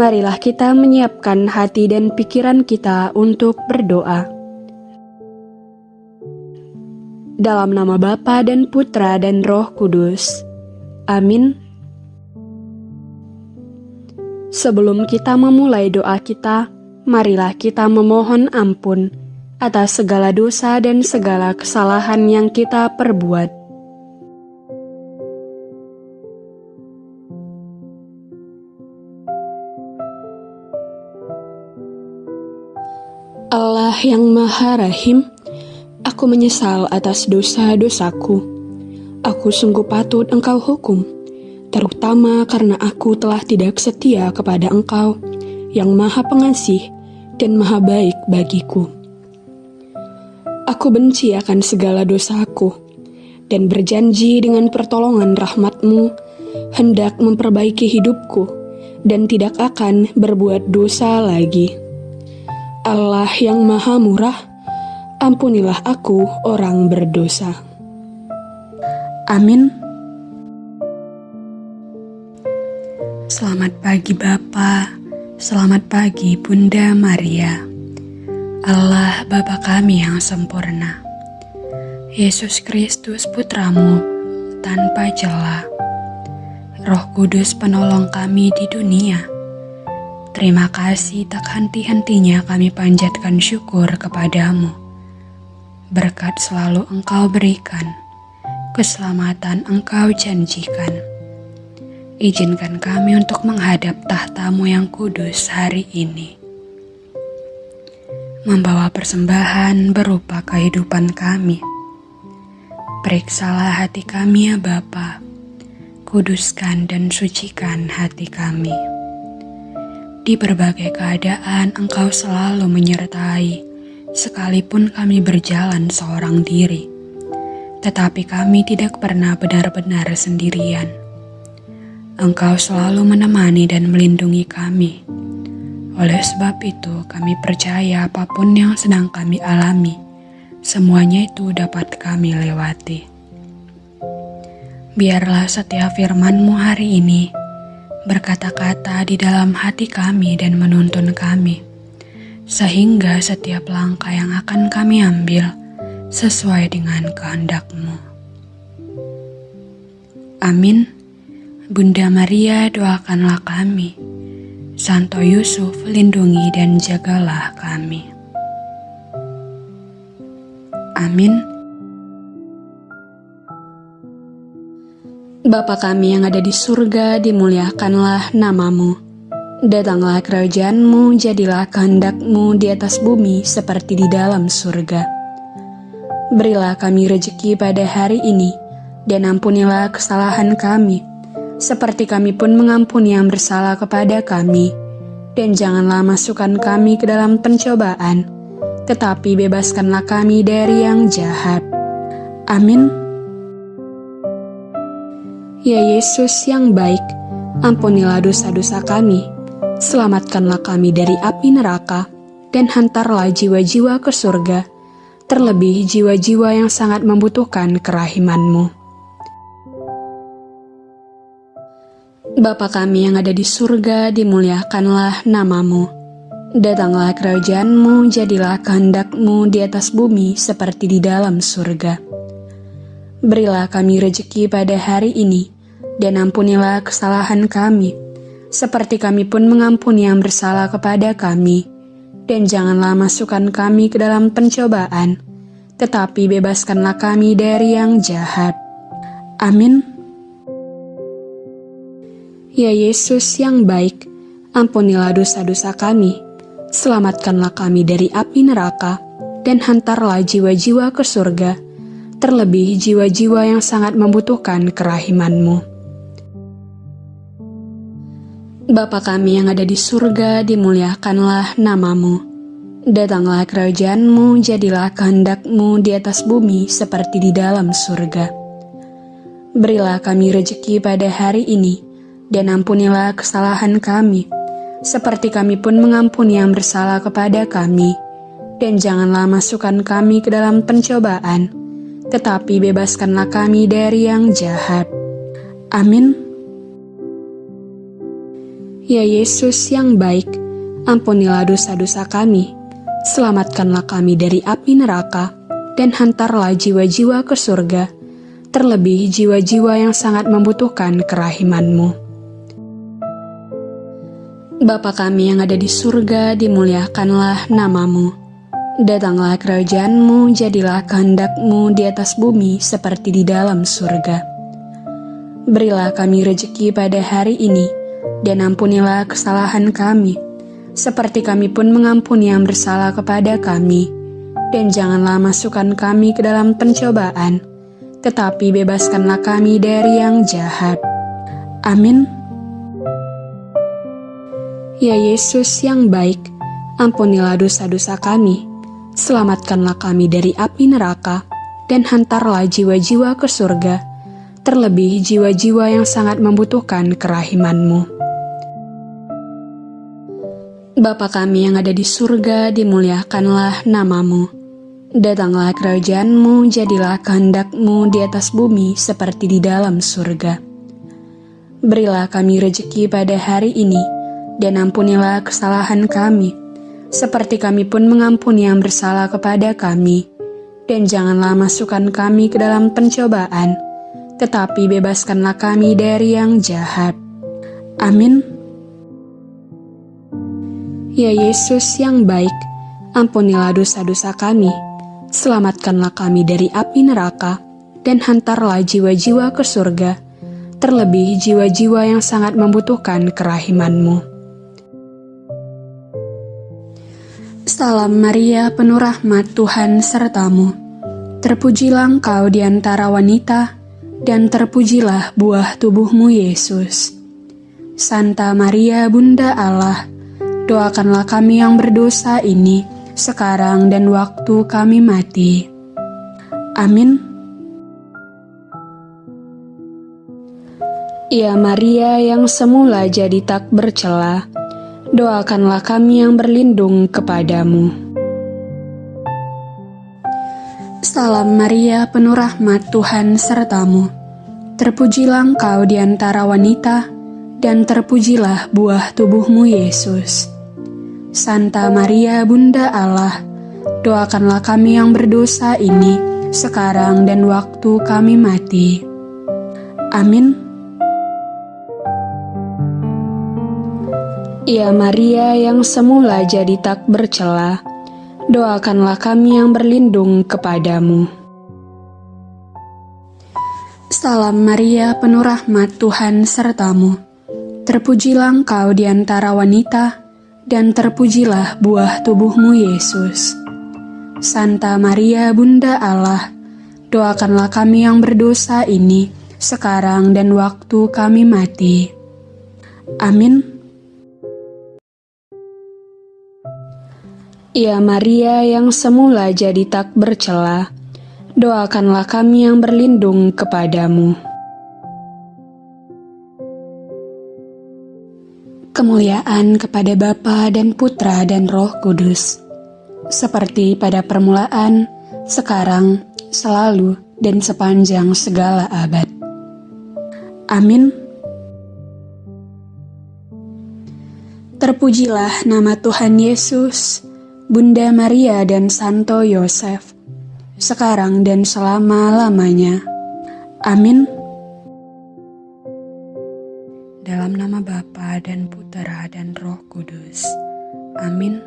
marilah kita menyiapkan hati dan pikiran kita untuk berdoa. Dalam nama Bapa dan Putra dan Roh Kudus. Amin. Sebelum kita memulai doa kita, marilah kita memohon ampun atas segala dosa dan segala kesalahan yang kita perbuat. Yang Maha Rahim, aku menyesal atas dosa-dosaku. Aku sungguh patut Engkau hukum, terutama karena aku telah tidak setia kepada Engkau yang Maha Pengasih dan Maha Baik bagiku. Aku benci akan segala dosaku dan berjanji dengan pertolongan rahmatmu hendak memperbaiki hidupku dan tidak akan berbuat dosa lagi. Allah yang maha murah, ampunilah aku orang berdosa. Amin. Selamat pagi Bapa, selamat pagi Bunda Maria. Allah Bapa kami yang sempurna. Yesus Kristus putramu tanpa celah. Roh Kudus penolong kami di dunia Terima kasih tak henti-hentinya kami panjatkan syukur kepadamu. Berkat selalu engkau berikan, keselamatan engkau janjikan. Izinkan kami untuk menghadap tahtamu yang kudus hari ini. Membawa persembahan berupa kehidupan kami. Periksalah hati kami ya Bapa, kuduskan dan sucikan hati kami. Di berbagai keadaan engkau selalu menyertai, sekalipun kami berjalan seorang diri. Tetapi kami tidak pernah benar-benar sendirian. Engkau selalu menemani dan melindungi kami. Oleh sebab itu kami percaya apa pun yang sedang kami alami, semuanya itu dapat kami lewati. Biarlah setiap firman-Mu hari ini berkata-kata di dalam hati kami dan menuntun kami, sehingga setiap langkah yang akan kami ambil sesuai dengan kehendak-Mu. Amin. Bunda Maria doakanlah kami. Santo Yusuf lindungi dan jagalah kami. Amin. Bapa kami yang ada di surga, dimuliakanlah namamu. Datanglah kerajaanmu, jadilah kehendakmu di atas bumi seperti di dalam surga. Berilah kami rejeki pada hari ini, dan ampunilah kesalahan kami, seperti kami pun mengampuni yang bersalah kepada kami. Dan janganlah masukkan kami ke dalam pencobaan, tetapi bebaskanlah kami dari yang jahat. Amin. Ya Yesus yang baik, ampunilah dosa-dosa kami, selamatkanlah kami dari api neraka, dan hantarlah jiwa-jiwa ke surga, terlebih jiwa-jiwa yang sangat membutuhkan kerahimanmu. Bapa kami yang ada di surga, dimuliakanlah namamu. Datanglah kerajaanmu, jadilah kehendakmu di atas bumi seperti di dalam surga. Berilah kami rejeki pada hari ini, dan ampunilah kesalahan kami, seperti kami pun mengampuni yang bersalah kepada kami. Dan janganlah masukkan kami ke dalam pencobaan, tetapi bebaskanlah kami dari yang jahat. Amin. Ya Yesus yang baik, ampunilah dosa-dosa kami, selamatkanlah kami dari api neraka, dan hantarlah jiwa-jiwa ke surga terlebih jiwa-jiwa yang sangat membutuhkan kerahimanmu. Bapa kami yang ada di surga, dimuliakanlah namamu. Datanglah kerajaanmu, jadilah kehendakmu di atas bumi seperti di dalam surga. Berilah kami rejeki pada hari ini, dan ampunilah kesalahan kami, seperti kami pun mengampuni yang bersalah kepada kami. Dan janganlah masukkan kami ke dalam pencobaan, tetapi bebaskanlah kami dari yang jahat. Amin. Ya Yesus yang baik, ampunilah dosa-dosa kami, selamatkanlah kami dari api neraka, dan hantarlah jiwa-jiwa ke surga, terlebih jiwa-jiwa yang sangat membutuhkan kerahimanmu. Bapa kami yang ada di surga, dimuliakanlah namamu. Datanglah kerajaanmu, jadilah kehendakmu di atas bumi seperti di dalam surga. Berilah kami rejeki pada hari ini, dan ampunilah kesalahan kami, seperti kami pun mengampuni yang bersalah kepada kami. Dan janganlah masukkan kami ke dalam pencobaan, tetapi bebaskanlah kami dari yang jahat. Amin. Ya Yesus yang baik, ampunilah dosa-dosa kami selamatkanlah kami dari api neraka, dan hantarlah jiwa-jiwa ke surga, terlebih jiwa-jiwa yang sangat membutuhkan kerahimanmu. Bapa kami yang ada di surga, dimuliakanlah namamu. Datanglah kerajaanmu, jadilah kehendakmu di atas bumi seperti di dalam surga. Berilah kami rejeki pada hari ini, dan ampunilah kesalahan kami, seperti kami pun mengampuni yang bersalah kepada kami. Dan janganlah masukkan kami ke dalam pencobaan, tetapi bebaskanlah kami dari yang jahat. Amin. Ya Yesus yang baik, ampunilah dosa-dosa kami, selamatkanlah kami dari api neraka, dan hantarlah jiwa-jiwa ke surga, terlebih jiwa-jiwa yang sangat membutuhkan kerahimanmu. Salam Maria, penuh rahmat Tuhan sertamu. Terpujilah engkau di antara wanita, dan terpujilah buah tubuhmu Yesus. Santa Maria, Bunda Allah, doakanlah kami yang berdosa ini, sekarang dan waktu kami mati. Amin. Ya Maria yang semula jadi tak bercela, doakanlah kami yang berlindung kepadamu. Salam Maria, penuh rahmat Tuhan sertamu. Terpujilah engkau di antara wanita, dan terpujilah buah tubuhmu Yesus. Santa Maria, Bunda Allah, doakanlah kami yang berdosa ini, sekarang dan waktu kami mati. Amin. Ya Maria yang semula jadi tak bercela, doakanlah kami yang berlindung kepadamu. Salam Maria, penuh rahmat Tuhan sertamu. Terpujilah engkau di antara wanita, dan terpujilah buah tubuhmu Yesus. Santa Maria, Bunda Allah, doakanlah kami yang berdosa ini, sekarang dan waktu kami mati. Amin. Ya Maria yang semula jadi tak bercela, doakanlah kami yang berlindung kepadamu. Kemuliaan kepada Bapa dan Putra dan Roh Kudus, seperti pada permulaan, sekarang, selalu, dan sepanjang segala abad. Amin. Terpujilah nama Tuhan Yesus Bunda Maria dan Santo Yosef, sekarang dan selama-lamanya. Amin. Dalam nama Bapa dan Putera dan Roh Kudus. Amin.